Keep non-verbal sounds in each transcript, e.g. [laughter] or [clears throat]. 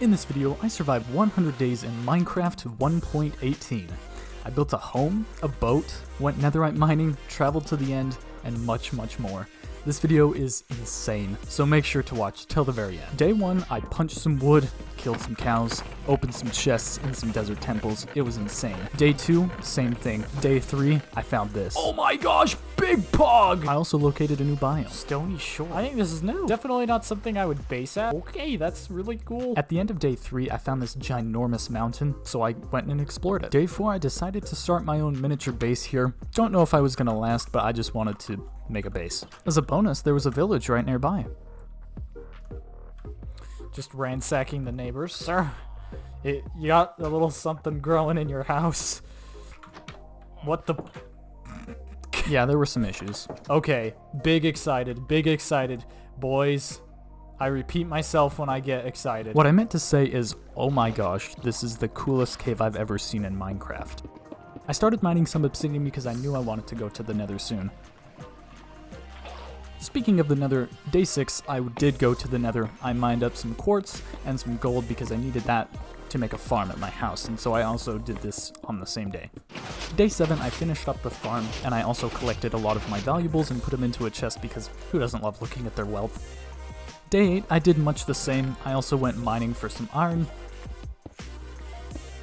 In this video, I survived 100 days in Minecraft 1.18. I built a home, a boat, went netherite mining, traveled to the end, and much, much more. This video is insane, so make sure to watch till the very end. Day 1, I punched some wood, killed some cows, opened some chests in some desert temples. It was insane. Day 2, same thing. Day 3, I found this. Oh my gosh, big pog! I also located a new biome. Stony Shore. I think this is new. Definitely not something I would base at. Okay, that's really cool. At the end of day 3, I found this ginormous mountain, so I went and explored it. Day 4, I decided to start my own miniature base here. Don't know if I was gonna last, but I just wanted to make a base. As a bonus, there was a village right nearby. Just ransacking the neighbors. Sir, it, you got a little something growing in your house. What the... [laughs] Yeah, there were some issues. Okay, big excited, big excited. Boys, I repeat myself when I get excited. What I meant to say is, oh my gosh, this is the coolest cave I've ever seen in Minecraft. I started mining some obsidian because I knew I wanted to go to the nether soon. Speaking of the nether, day 6 I did go to the nether. I mined up some quartz and some gold because I needed that to make a farm at my house, and so I also did this on the same day. Day 7 I finished up the farm, and I also collected a lot of my valuables and put them into a chest because who doesn't love looking at their wealth? Day 8 I did much the same. I also went mining for some iron,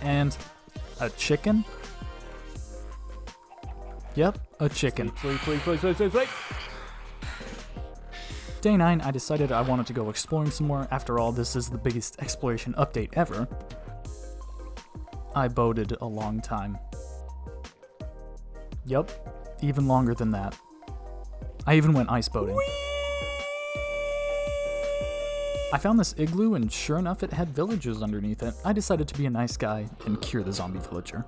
and a chicken? Yep, a chicken. Sleep, sleep, sleep. Day 9, I decided I wanted to go exploring some more. After all, this is the biggest exploration update ever. I boated a long time. Yup, even longer than that. I even went ice boating. I found this igloo and sure enough it had villagers underneath it. I decided to be a nice guy and cure the zombie villager.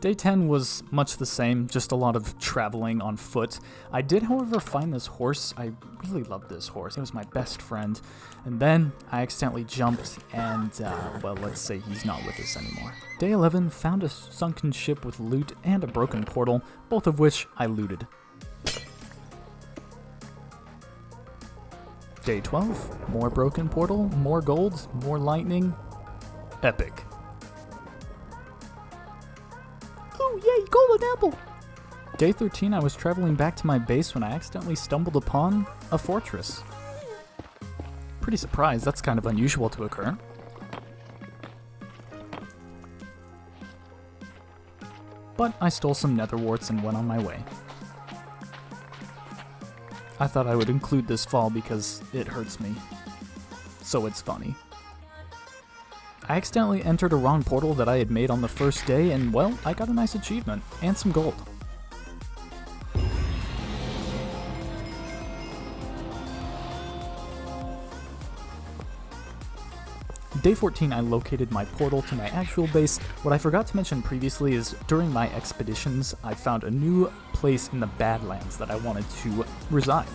Day 10 was much the same, just a lot of traveling on foot. I did, however, find this horse. I really loved this horse. It was my best friend. And then I accidentally jumped, and, uh, well, let's say he's not with us anymore. Day 11 found a sunken ship with loot and a broken portal, both of which I looted. Day 12, more broken portal, more gold, more lightning. Epic. Apple! Day 13, I was traveling back to my base when I accidentally stumbled upon a fortress. Pretty surprised, that's kind of unusual to occur. But I stole some nether warts and went on my way. I thought I would include this fall because it hurts me. So it's funny. I accidentally entered a wrong portal that I had made on the first day, and well, I got a nice achievement, and some gold. Day 14, I located my portal to my actual base. What I forgot to mention previously is during my expeditions, I found a new place in the Badlands that I wanted to reside.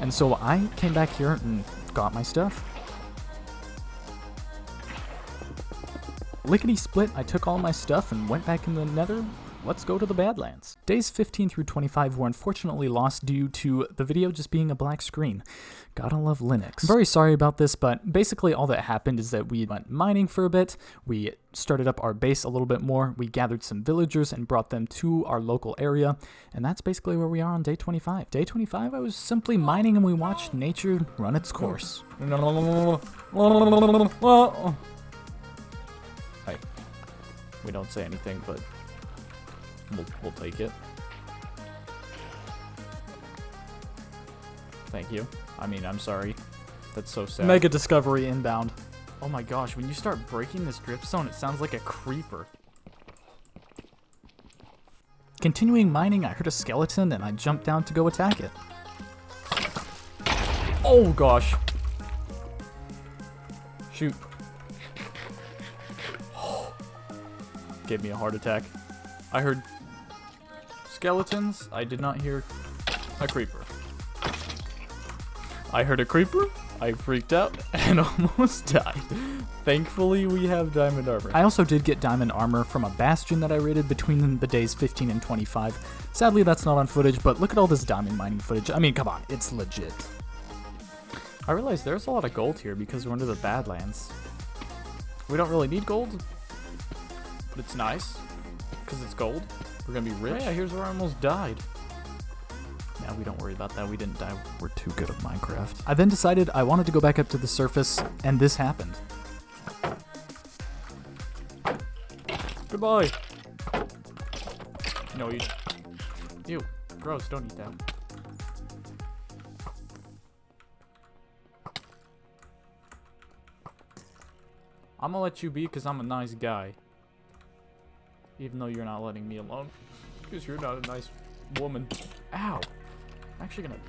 And so I came back here and got my stuff. Lickety split, I took all my stuff and went back in the nether. Let's go to the Badlands. Days 15 through 25 were unfortunately lost due to the video just being a black screen. Gotta love Linux. I'm very sorry about this, but basically all that happened is that we went mining for a bit, we started up our base a little bit more, we gathered some villagers and brought them to our local area, and that's basically where we are on day 25. Day 25, I was simply mining and we watched nature run its course. [laughs] We don't say anything, but we'll, we'll take it. Thank you. I mean, I'm sorry. That's so sad. Mega Discovery inbound. Oh my gosh, when you start breaking this dripstone, it sounds like a creeper. Continuing mining, I heard a skeleton and I jumped down to go attack it. Oh gosh. Shoot. Gave me a heart attack. I heard skeletons. I did not hear a creeper. I heard a creeper. I freaked out [laughs] and [laughs] almost died. Thankfully, we have diamond armor. I also did get diamond armor from a bastion that I raided between the days 15 and 25. Sadly, that's not on footage, but look at all this diamond mining footage. I mean, come on, it's legit. I realize there's a lot of gold here because we're under the Badlands. We don't really need gold, but it's nice because it's gold. We're gonna be oh, rich. Oh yeah, here's where I almost died. Yeah, we don't worry about that. We didn't die. We're too good at Minecraft. I then decided I wanted to go back up to the surface, and this happened. Goodbye. No, you. Ew. Gross. Don't eat that. I'm gonna let you be because I'm a nice guy. Even though you're not letting me alone. Because you're not a nice woman. Ow. I'm actually gonna...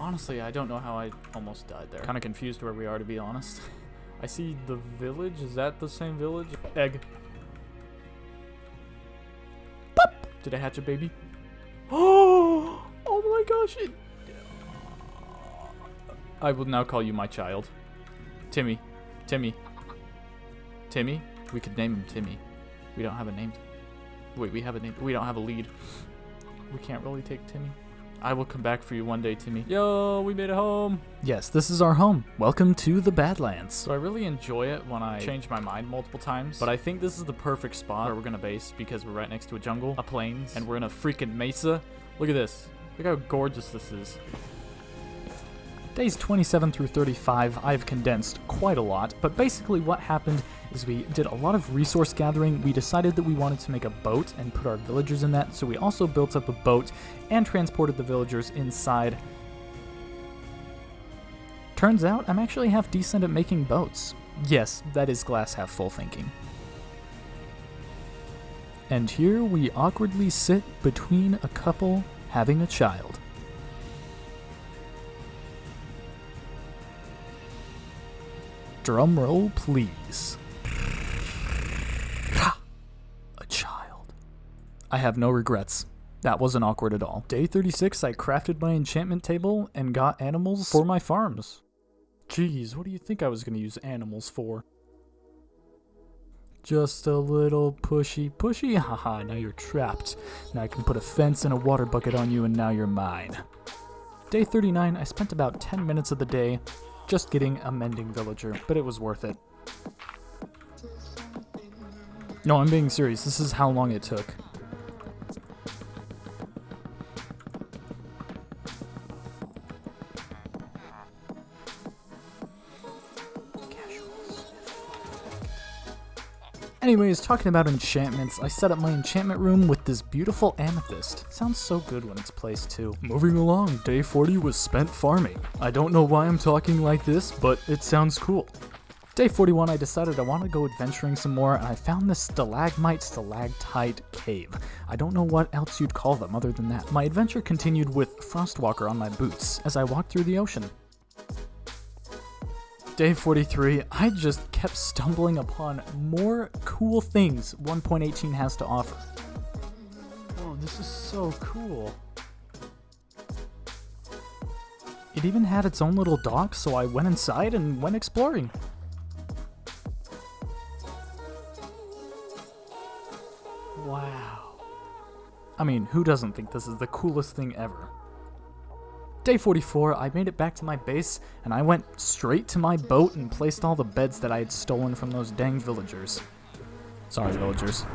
Honestly, I don't know how I almost died there. Kind of confused where we are, to be honest. [laughs] I see the village. Is that the same village? Egg. Pop! Did I hatch a baby? Oh! My gosh! It... I will now call you my child. Timmy. Timmy. Timmy? We could name him Timmy. We don't have a name. Wait, we have a name. We don't have a lead. We can't really take Timmy. I will come back for you one day, Timmy. Yo, we made it home. Yes, this is our home. Welcome to the Badlands. So I really enjoy it when I change my mind multiple times, but I think this is the perfect spot where we're gonna base because we're right next to a jungle, a plains, and we're in a freaking mesa. Look at this. Look how gorgeous this is. Days 27 through 35, I've condensed quite a lot, but basically what happened is we did a lot of resource gathering. We decided that we wanted to make a boat and put our villagers in that, so we also built up a boat and transported the villagers inside. Turns out I'm actually half decent at making boats. Yes, that is glass half full thinking. And here we awkwardly sit between a couple having a child. Drum roll, please. A child. I have no regrets. That wasn't awkward at all. Day 36, I crafted my enchantment table and got animals for my farms. Jeez, what do you think I was going to use animals for? Just a little pushy pushy? [laughs] Haha, now you're trapped. Now I can put a fence and a water bucket on you and now you're mine. Day 39, I spent about 10 minutes of the day just getting a mending villager, but it was worth it. No, I'm being serious. This is how long it took. Anyways, talking about enchantments, I set up my enchantment room with this beautiful amethyst. Sounds so good when it's placed too. Moving along, day 40 was spent farming. I don't know why I'm talking like this, but it sounds cool. Day 41, I decided I want to go adventuring some more, and I found this stalagmite stalactite cave. I don't know what else you'd call them other than that. My adventure continued with Frostwalker on my boots as I walked through the ocean. Day 43, I just kept stumbling upon more cool things 1.18 has to offer. Oh, this is so cool. It even had its own little dock, so I went inside and went exploring. Wow. I mean, who doesn't think this is the coolest thing ever? Day 44, I made it back to my base, and I went straight to my boat and placed all the beds that I had stolen from those dang villagers. Sorry, villagers.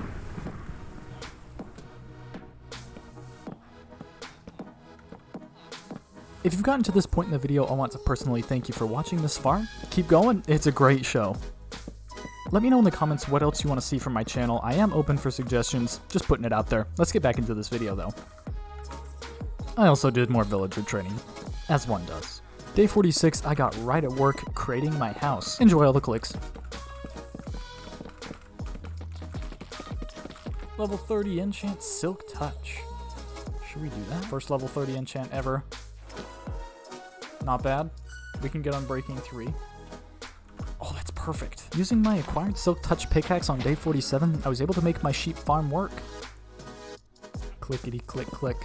If you've gotten to this point in the video, I want to personally thank you for watching this far. Keep going, it's a great show. Let me know in the comments what else you want to see from my channel. I am open for suggestions, just putting it out there. Let's get back into this video though. I also did more villager training, as one does. Day 46, I got right at work creating my house. Enjoy all the clicks. Level 30 enchant Silk Touch. Should we do that? First level 30 enchant ever. Not bad. We can get on Breaking 3. Oh, that's perfect. Using my acquired Silk Touch pickaxe on day 47, I was able to make my sheep farm work. Clickety click click.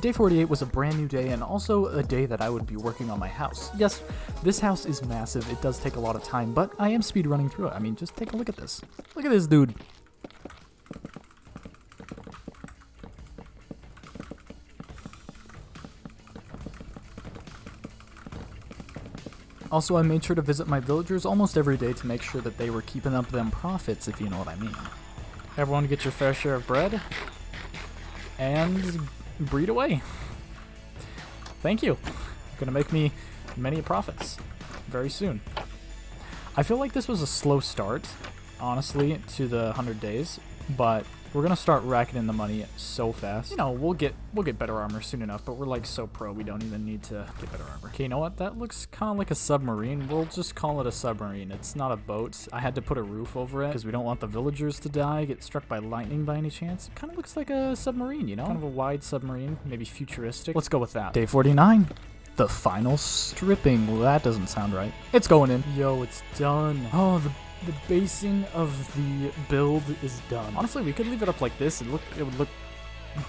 Day 48 was a brand new day and also a day that I would be working on my house. Yes, this house is massive, it does take a lot of time, but I am speed running through it. I mean, just take a look at this. Look at this dude. Also, I made sure to visit my villagers almost every day to make sure that they were keeping up them profits, if you know what I mean. Everyone get your fair share of bread. And breed away. Thank you. Gonna make me many profits very soon. I feel like this was a slow start, honestly, to the 100 days, but we're gonna start racking in the money so fast. You know, we'll get we'll get better armor soon enough, but we're like so pro, we don't even need to get better armor. Okay, you know what? That looks kind of like a submarine. We'll just call it a submarine. It's not a boat. I had to put a roof over it because we don't want the villagers to die, get struck by lightning by any chance. It kind of looks like a submarine, you know? Kind of a wide submarine, maybe futuristic. Let's go with that. Day 49. The final stripping. Well, that doesn't sound right. It's going in. Yo, it's done. Oh, the the basing of the build is done. Honestly, we could leave it up like this. It look it would look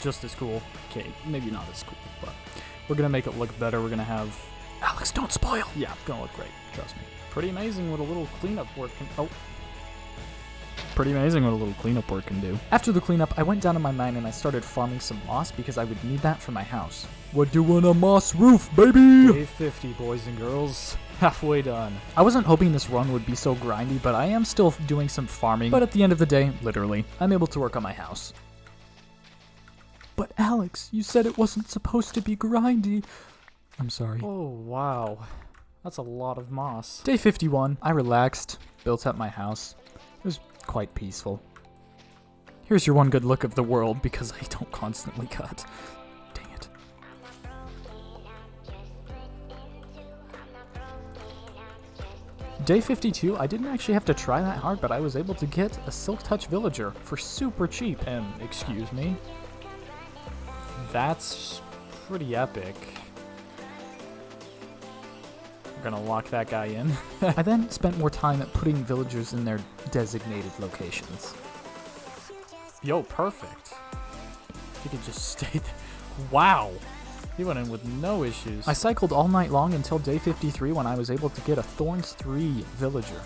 just as cool. Okay, maybe not as cool, but we're gonna make it look better. We're gonna have Alex, don't spoil. Yeah, gonna look great. Trust me. Pretty amazing what a little cleanup work can. Oh. Pretty amazing what a little cleanup work can do. After the cleanup, I went down to my mine and I started farming some moss because I would need that for my house. We're doing a moss roof, baby! Day 50, boys and girls halfway done. I wasn't hoping this run would be so grindy, but I am still doing some farming. But at the end of the day, literally, I'm able to work on my house. But Alex, you said it wasn't supposed to be grindy. I'm sorry. Oh, wow. That's a lot of moss. Day 51, I relaxed, built up my house. It was quite peaceful. Here's your one good look of the world because I don't constantly cut. Day 52, I didn't actually have to try that hard, but I was able to get a Silk Touch Villager for super cheap. And, excuse me, that's pretty epic. I'm gonna lock that guy in. [laughs] I then spent more time at putting villagers in their designated locations. Yo, perfect. You could just [laughs] stay there. Wow. He went in with no issues. I cycled all night long until day 53 when I was able to get a Thorns 3 villager.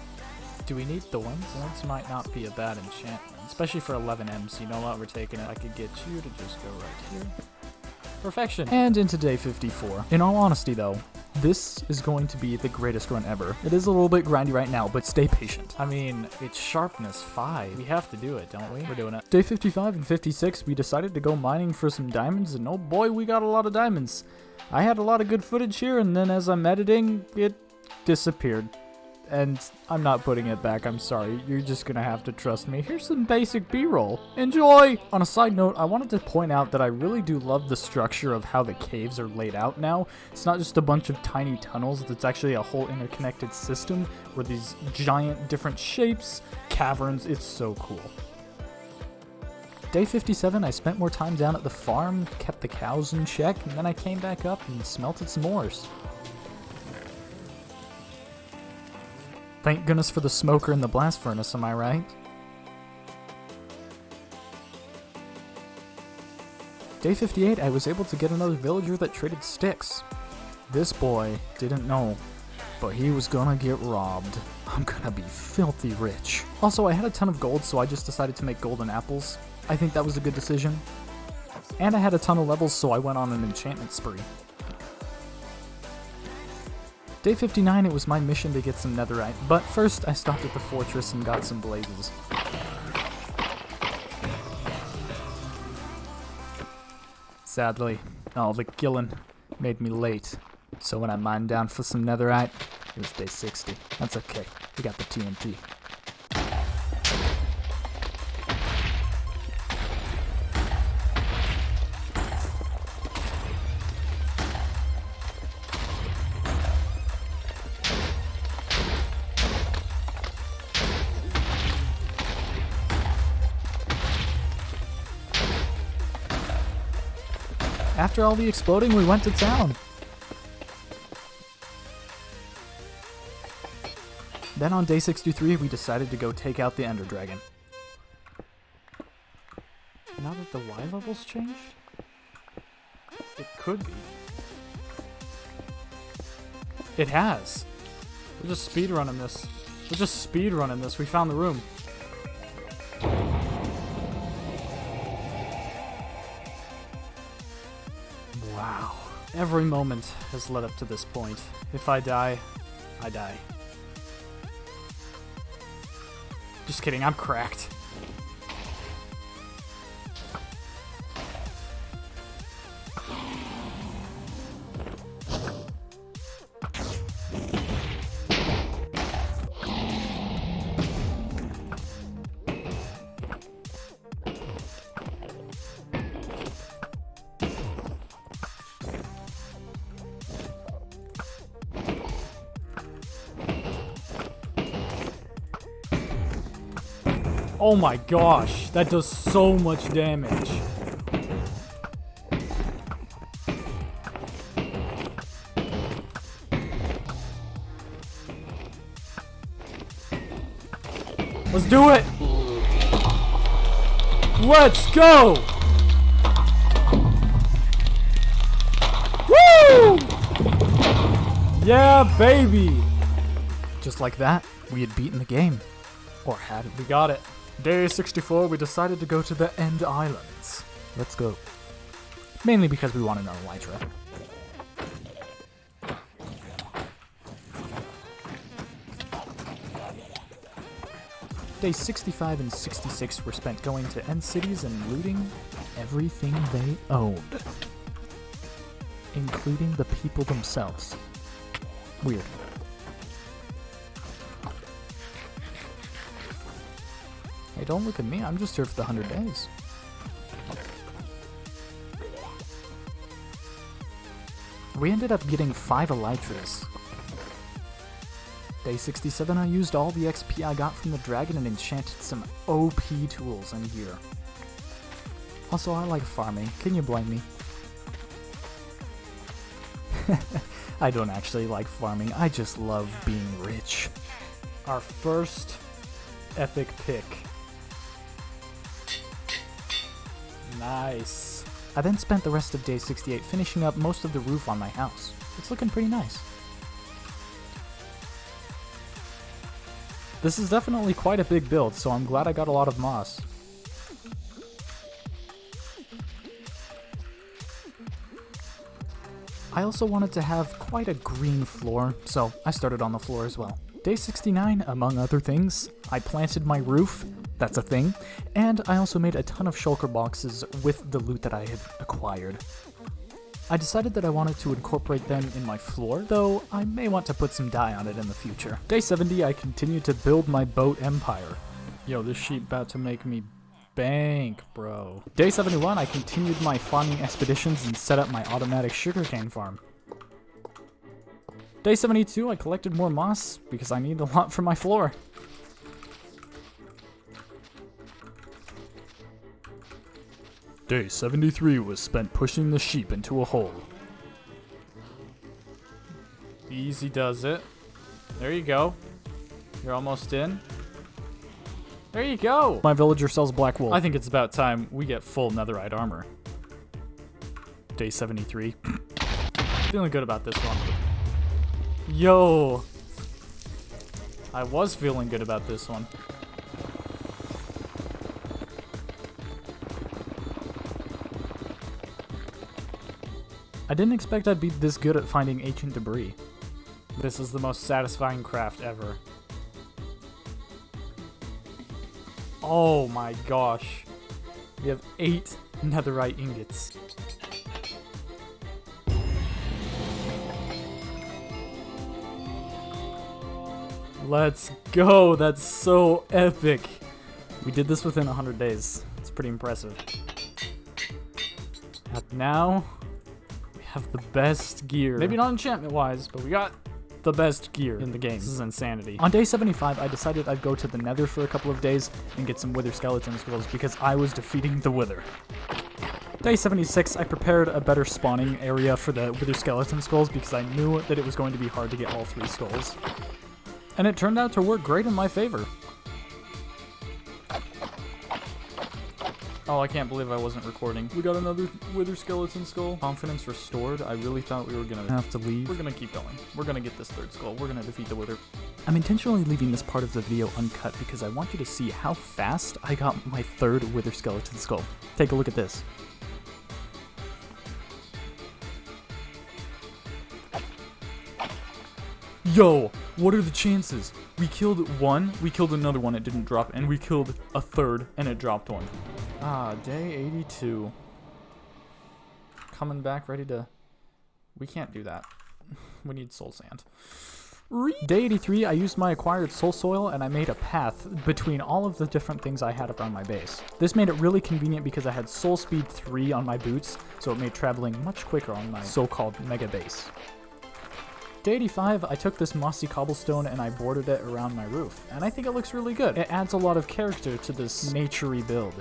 Do we need thorns? Thorns might not be a bad enchantment, especially for 11 M's. You know what? We're taking it. I could get you to just go right here. Perfection. And into day 54. In all honesty though, this is going to be the greatest run ever. It is a little bit grindy right now, but stay patient. I mean, it's sharpness 5. We have to do it, don't we? We're doing it. Day 55 and 56, we decided to go mining for some diamonds, and oh boy, we got a lot of diamonds. I had a lot of good footage here, and then as I'm editing, it disappeared and I'm not putting it back, I'm sorry. You're just gonna have to trust me. Here's some basic B-roll. Enjoy! On a side note, I wanted to point out that I really do love the structure of how the caves are laid out now. It's not just a bunch of tiny tunnels, it's actually a whole interconnected system where these giant different shapes, caverns, it's so cool. Day 57, I spent more time down at the farm, kept the cows in check, and then I came back up and smelted some ores. Thank goodness for the smoker and the blast furnace, am I right? Day 58, I was able to get another villager that traded sticks. This boy didn't know, but he was gonna get robbed. I'm gonna be filthy rich. Also, I had a ton of gold, so I just decided to make golden apples. I think that was a good decision. And I had a ton of levels, so I went on an enchantment spree. Day 59, it was my mission to get some netherite, but first I stopped at the fortress and got some blazes. Sadly, all the killing made me late, so when I mined down for some netherite, it was day 60. That's okay, we got the TNT. After all the exploding, we went to town. Then on day 63, we decided to go take out the Ender Dragon. Now that the Y level's changed? It could be. It has. We're just speedrunning this. We're just speedrunning this. We found the room. Every moment has led up to this point. If I die, I die. Just kidding, I'm cracked. Oh my gosh, that does so much damage. Let's do it! Let's go! Woo! Yeah, baby! Just like that, we had beaten the game. Or had it. We got it. Day 64, we decided to go to the End Islands. Let's go. Mainly because we want another Elytra. Days 65 and 66 were spent going to end cities and looting everything they owned, including the people themselves. Weird. Don't look at me. I'm just here for the 100 days. We ended up getting 5 Elytras. Day 67, I used all the XP I got from the dragon and enchanted some OP tools and gear. Also, I like farming. Can you blame me? [laughs] I don't actually like farming. I just love being rich. Our first epic pick. Nice. I then spent the rest of day 68 finishing up most of the roof on my house. It's looking pretty nice. This is definitely quite a big build, so I'm glad I got a lot of moss. I also wanted to have quite a green floor, so I started on the floor as well. Day 69, among other things, I planted my roof, that's a thing, and I also made a ton of shulker boxes with the loot that I had acquired. I decided that I wanted to incorporate them in my floor, though I may want to put some dye on it in the future. Day 70, I continued to build my boat empire. Yo, this sheep about to make me bank, bro. Day 71, I continued my farming expeditions and set up my automatic sugarcane farm. Day 72, I collected more moss because I need a lot for my floor. Day 73 was spent pushing the sheep into a hole. Easy does it. There you go. You're almost in. There you go! My villager sells black wool. I think it's about time we get full netherite armor. Day 73. [clears throat] Feeling good about this one. Yo! I was feeling good about this one. I didn't expect I'd be this good at finding ancient debris. This is the most satisfying craft ever. Oh my gosh. We have eight netherite ingots. Let's go! That's so epic! We did this within 100 days. It's pretty impressive. Now, have the best gear. Maybe not enchantment-wise, but we got the best gear in the game. This is insanity. On day 75, I decided I'd go to the nether for a couple of days and get some wither skeleton skulls because I was defeating the wither. Day 76, I prepared a better spawning area for the wither skeleton skulls because I knew that it was going to be hard to get all three skulls. And it turned out to work great in my favor. Oh, I can't believe I wasn't recording. We got another wither skeleton skull. Confidence restored. I really thought we were gonna have to leave. We're gonna keep going. We're gonna get this third skull. We're gonna defeat the wither. I'm intentionally leaving this part of the video uncut because I want you to see how fast I got my third wither skeleton skull. Take a look at this. Yo, what are the chances? We killed one, we killed another one, it didn't drop, and we killed a third, and it dropped one. Ah, day 82. Coming back ready to... We can't do that. [laughs] we need soul sand. Day 83, I used my acquired soul soil and I made a path between all of the different things I had around my base. This made it really convenient because I had soul speed 3 on my boots, so it made traveling much quicker on my so-called mega base. Day 85, I took this mossy cobblestone and I bordered it around my roof, and I think it looks really good. It adds a lot of character to this naturey build.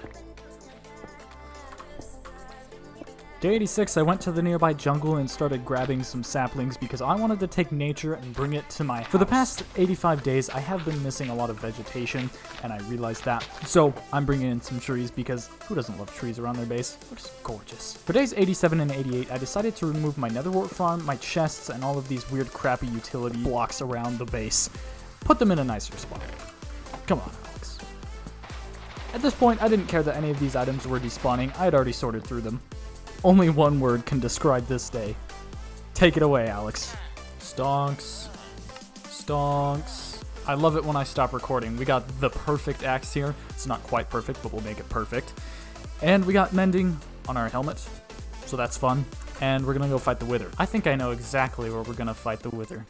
Day 86, I went to the nearby jungle and started grabbing some saplings because I wanted to take nature and bring it to my house. For the past 85 days, I have been missing a lot of vegetation, and I realized that. So I'm bringing in some trees because who doesn't love trees around their base? Looks gorgeous. For days 87 and 88, I decided to remove my netherwort farm, my chests, and all of these weird crappy utility blocks around the base. Put them in a nicer spot. Come on, Alex. At this point, I didn't care that any of these items were despawning, I had already sorted through them. Only one word can describe this day. Take it away, Alex. Stonks. Stonks. I love it when I stop recording. We got the perfect axe here. It's not quite perfect, but we'll make it perfect. And we got mending on our helmet, so that's fun. And we're gonna go fight the Wither. I think I know exactly where we're gonna fight the Wither.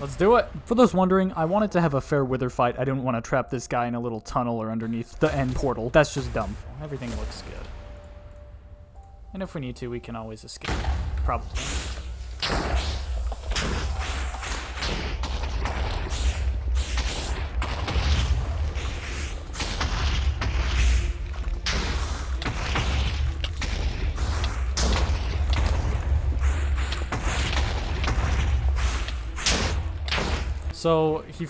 Let's do it! For those wondering, I wanted to have a fair Wither fight. I didn't want to trap this guy in a little tunnel or underneath the end portal. That's just dumb. Everything looks good. And if we need to, we can always escape. Probably. So, he...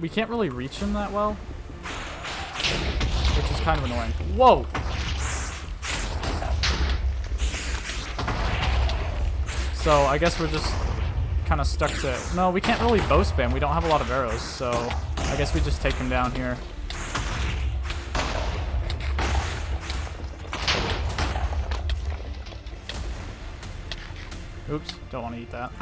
We can't really reach him that well. Which is kind of annoying. Whoa! So I guess we're just kind of stuck to... No, we can't really bow spam. We don't have a lot of arrows, so I guess we just take him down here. Oops, don't want to eat that.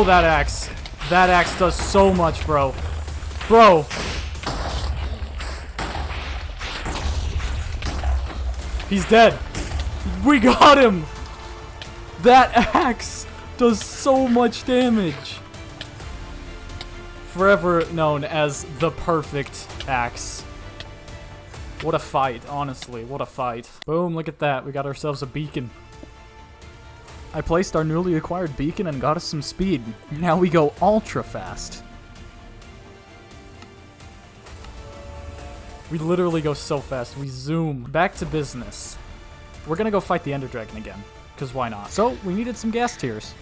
Oh, that axe. That axe does so much, bro. Bro. He's dead. We got him. That axe does so much damage. Forever known as the perfect axe. What a fight, honestly. What a fight. Boom, look at that. We got ourselves a beacon. I placed our newly acquired beacon and got us some speed. Now we go ultra fast. We literally go so fast. We zoom. Back to business. We're gonna go fight the Ender Dragon again. Because why not? So, we needed some ghast tears.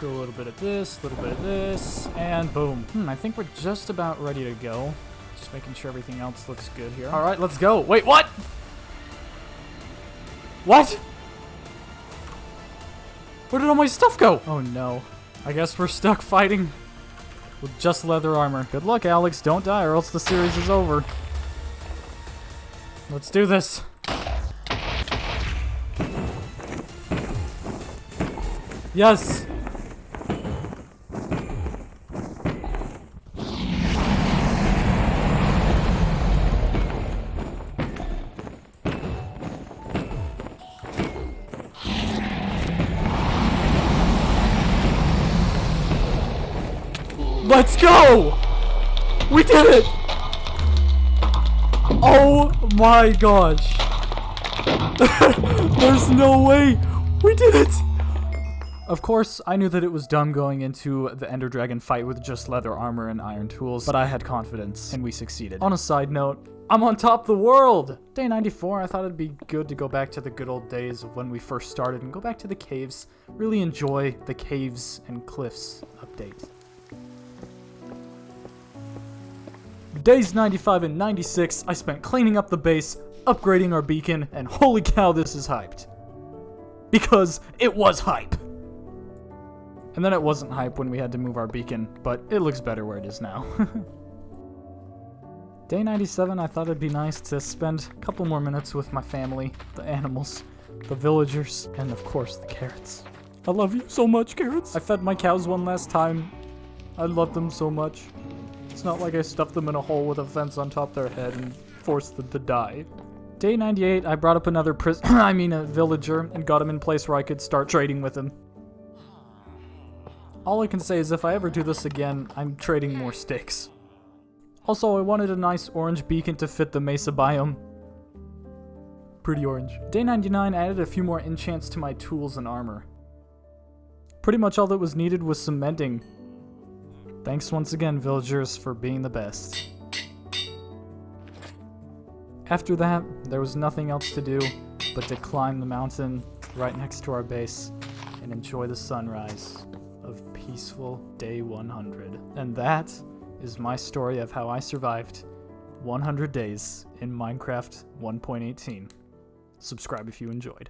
Go a little bit of this, a little bit of this, and boom. Hmm, I think we're just about ready to go. Just making sure everything else looks good here. Alright, let's go. Wait, what? What? Where did all my stuff go? Oh no. I guess we're stuck fighting with just leather armor. Good luck, Alex. Don't die or else the series is over. Let's do this. Yes! It! Oh my gosh. [laughs] There's no way. We did it! Of course, I knew that it was dumb going into the Ender Dragon fight with just leather armor and iron tools, but I had confidence, and we succeeded. On a side note, I'm on top of the world! Day 94, I thought it'd be good to go back to the good old days of when we first started and go back to the caves. Really enjoy the caves and cliffs update. Days 95 and 96, I spent cleaning up the base, upgrading our beacon, and holy cow, this is hyped. Because it was hype. And then it wasn't hype when we had to move our beacon, but it looks better where it is now. [laughs] Day 97, I thought it'd be nice to spend a couple more minutes with my family, the animals, the villagers, and of course the carrots. I love you so much, carrots. I fed my cows one last time. I love them so much. It's not like I stuffed them in a hole with a fence on top their head and forced them to die. Day 98, I brought up another pris- [clears throat] I mean a villager, and got him in place where I could start trading with him. All I can say is if I ever do this again, I'm trading more sticks. Also, I wanted a nice orange beacon to fit the mesa biome. Pretty orange. Day 99 added a few more enchants to my tools and armor. Pretty much all that was needed was some mending, Thanks once again, villagers, for being the best. After that, there was nothing else to do but to climb the mountain right next to our base and enjoy the sunrise of peaceful day 100. And that is my story of how I survived 100 days in Minecraft 1.18. Subscribe if you enjoyed.